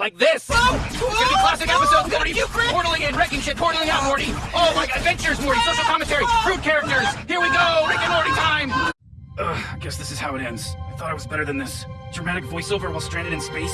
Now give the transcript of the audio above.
like this. Oh! It's gonna be classic episodes, Morty. Portaling in, wrecking shit, portaling out, Morty. Oh my god, adventures, Morty, social commentary, fruit characters. Here we go, Rick and Morty time. Ugh, I guess this is how it ends. I thought I was better than this. Dramatic voiceover while stranded in space.